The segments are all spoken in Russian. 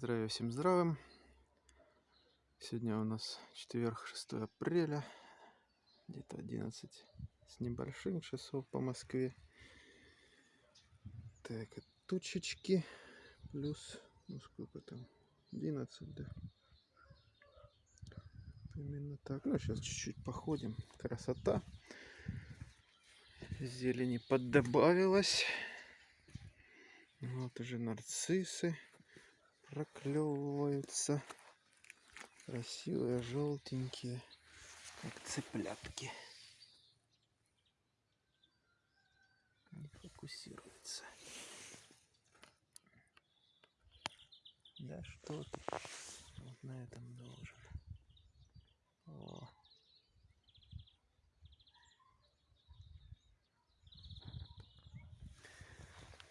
Здравия всем здравым. Сегодня у нас четверг, 6 апреля. Где-то 11 с небольшим часов по Москве. Так, и тучечки. Плюс, ну сколько там, 11, да. Именно так. Ну, сейчас чуть-чуть походим. Красота. Зелени поддобавилось. Вот уже нарциссы проклевываются. Красивые, желтенькие, как цыплятки. Не фокусируется. Да что ты? Вот на этом должен. О.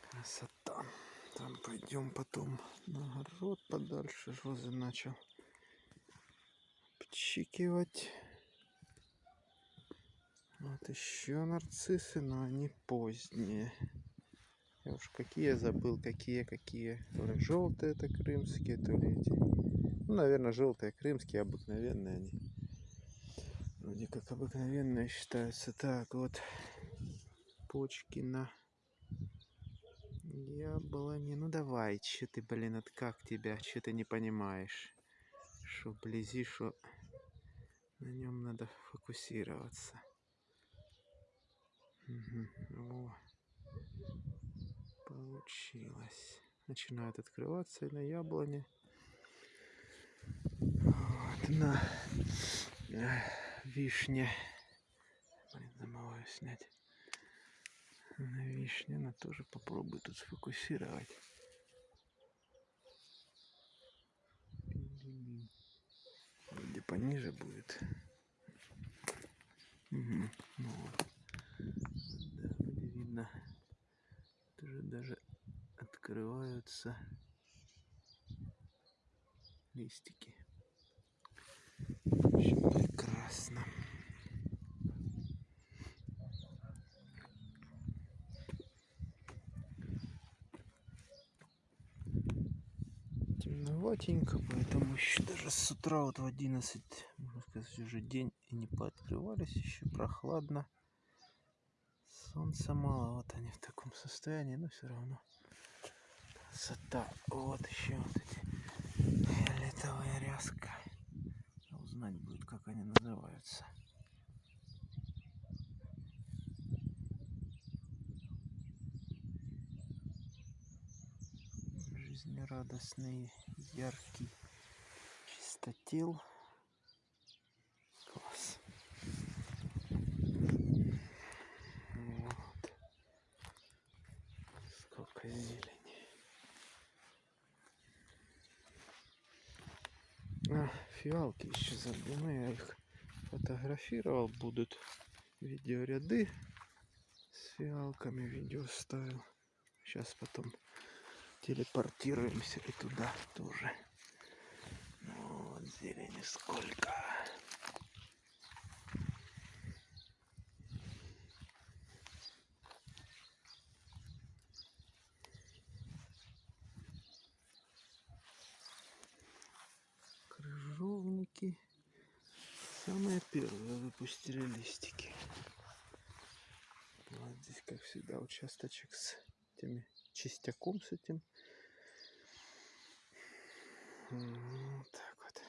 Красота. Там пойдем потом на огород подальше. Розы начал пчикивать. Вот еще нарциссы, но они поздние. Я уж какие забыл, какие, какие. То ли желтые это крымские, то ли эти. Ну, наверное, желтые крымские, обыкновенные они. Вроде как обыкновенные считаются. Так, вот почки на яблони. Ну давай, че ты, блин, от как тебя, че ты не понимаешь? Что вблизи, что на нем надо фокусироваться. Угу. О, получилось. Начинают открываться и на яблоне. Вот, на вишне. Блин, забываю снять на вишне она тоже попробую тут сфокусировать. Где пониже будет. Угу. Ну вот. Да, вроде видно. Тоже даже открываются листики. В прекрасно. Темноватенько, поэтому еще даже с утра вот в 11, можно сказать, уже день и не пооткрывались, еще прохладно. Солнца мало, вот они в таком состоянии, но все равно красота. Вот еще вот эти фиолетовая ряска. Узнать будет, как они называются. Жизнерадостный, яркий чистотел. Класс. Вот. Сколько зелени. А, фиалки еще забыли, я их фотографировал, будут видеоряды с фиалками, видео ставил. Сейчас потом телепортируемся и туда тоже. Вот зелени сколько. Крыжовники. Самые первые выпустили листики. Вот здесь, как всегда, участочек с этими чистяком с этим вот так вот.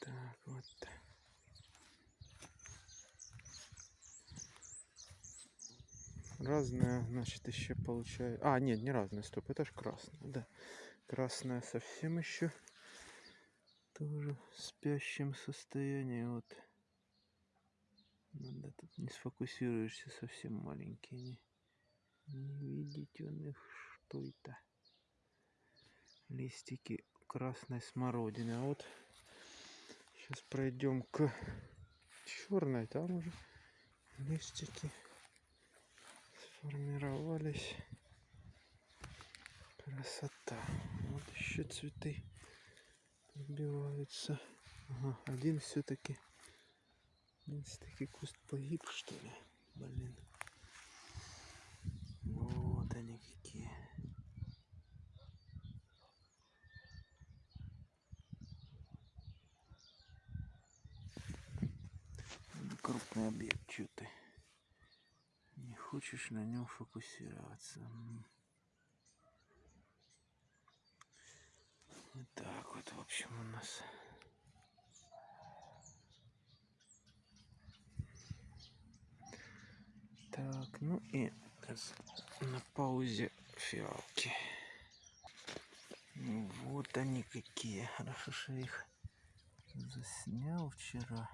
Так вот. Разная, значит, еще получаю. А, нет, не разная, стоп, это же красная, да. Красная совсем еще. Тоже в спящем состоянии. Вот. Надо тут не сфокусируешься, совсем маленькие. Не видите он их, что это? Листики красной смородины. А вот сейчас пройдем к черной. Там уже листики сформировались. Красота. Вот еще цветы убиваются. Ага, один все-таки. Таки куст погиб, что ли? Блин. Вот они какие. Ну, крупный объект, что ты? Не хочешь на нем фокусироваться. Вот так вот, в общем, у нас... и на паузе фиалки. Ну вот они какие. Хорошо, что их заснял вчера.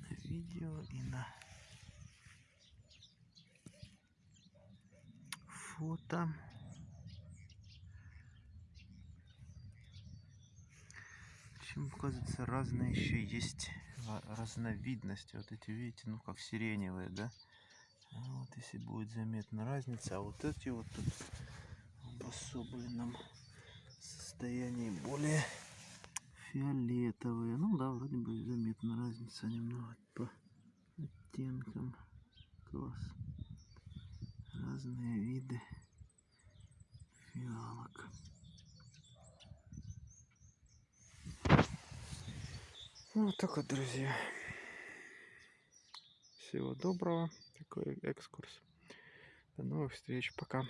На видео, и на фото. Причем, оказывается, разные еще есть разновидности. Вот эти, видите, ну как сиреневые, да? А Вот если будет заметна разница, а вот эти вот тут в обособленном состоянии более фиолетовые. Ну да, вроде бы заметна разница немного по оттенкам. Класс. Разные виды фиалок. Ну, вот так вот, друзья. Всего доброго. Такой экскурс. До новых встреч. Пока.